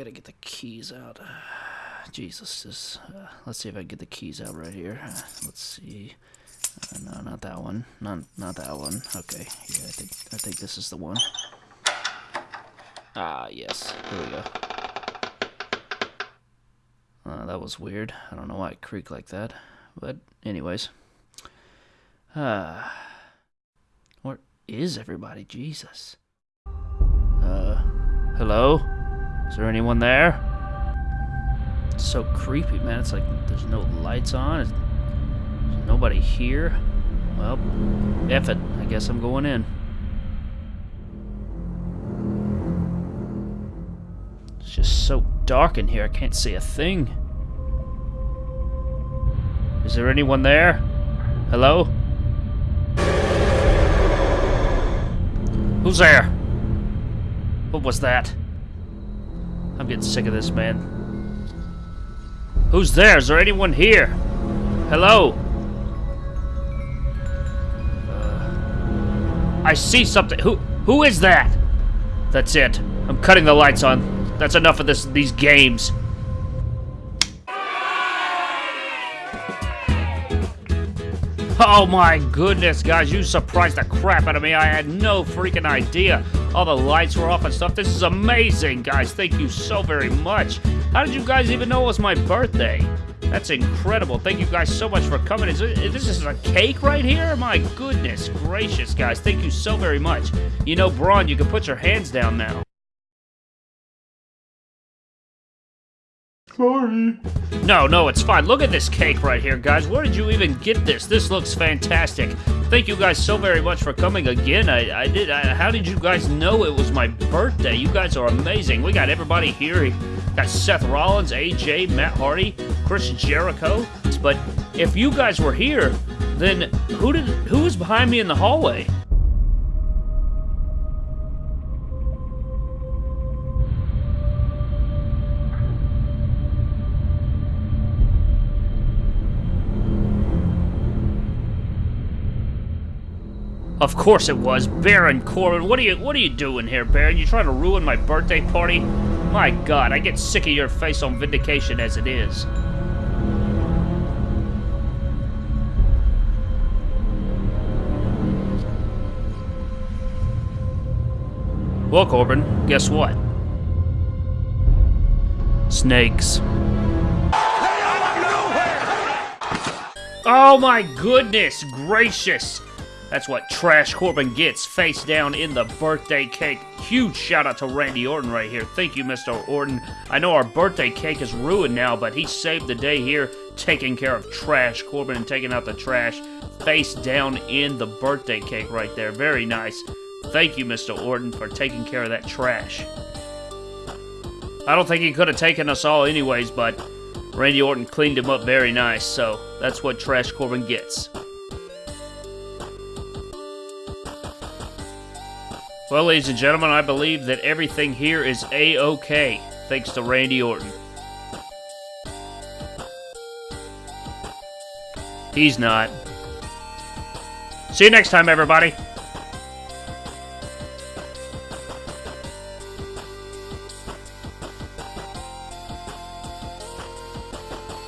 gotta get the keys out. Jesus, this, uh, let's see if I can get the keys out right here. Uh, let's see. Uh, no, not that one. Not not that one. Okay, yeah, I think I think this is the one. Ah, yes. Here we go. Uh, that was weird. I don't know why it creaked like that. But anyways. Uh, where is everybody? Jesus. Uh, hello? Is there anyone there? It's so creepy, man. It's like there's no lights on. There's nobody here. Well, F it. I guess I'm going in. It's just so dark in here. I can't see a thing. Is there anyone there? Hello? Who's there? What was that? I'm getting sick of this, man. Who's there? Is there anyone here? Hello? Uh, I see something. Who? Who is that? That's it. I'm cutting the lights on. That's enough of this. These games. Oh my goodness, guys, you surprised the crap out of me. I had no freaking idea. All the lights were off and stuff. This is amazing, guys. Thank you so very much. How did you guys even know it was my birthday? That's incredible. Thank you guys so much for coming. Is this is a cake right here? My goodness gracious, guys. Thank you so very much. You know, Braun, you can put your hands down now. Sorry. No, no, it's fine. Look at this cake right here, guys. Where did you even get this? This looks fantastic. Thank you guys so very much for coming again. I, I did. I, how did you guys know it was my birthday? You guys are amazing. We got everybody here. We got Seth Rollins, AJ, Matt Hardy, Chris Jericho. But if you guys were here, then who did who was behind me in the hallway? Of course it was. Baron Corbin. What are you what are you doing here, Baron? You trying to ruin my birthday party? My god, I get sick of your face on vindication as it is. Well, Corbin, guess what? Snakes. Oh my goodness gracious! That's what Trash Corbin gets face down in the birthday cake. Huge shout out to Randy Orton right here. Thank you, Mr. Orton. I know our birthday cake is ruined now, but he saved the day here, taking care of Trash Corbin and taking out the trash face down in the birthday cake right there. Very nice. Thank you, Mr. Orton, for taking care of that trash. I don't think he could have taken us all anyways, but Randy Orton cleaned him up very nice, so that's what Trash Corbin gets. Well, ladies and gentlemen, I believe that everything here is A-OK, thanks to Randy Orton. He's not. See you next time, everybody.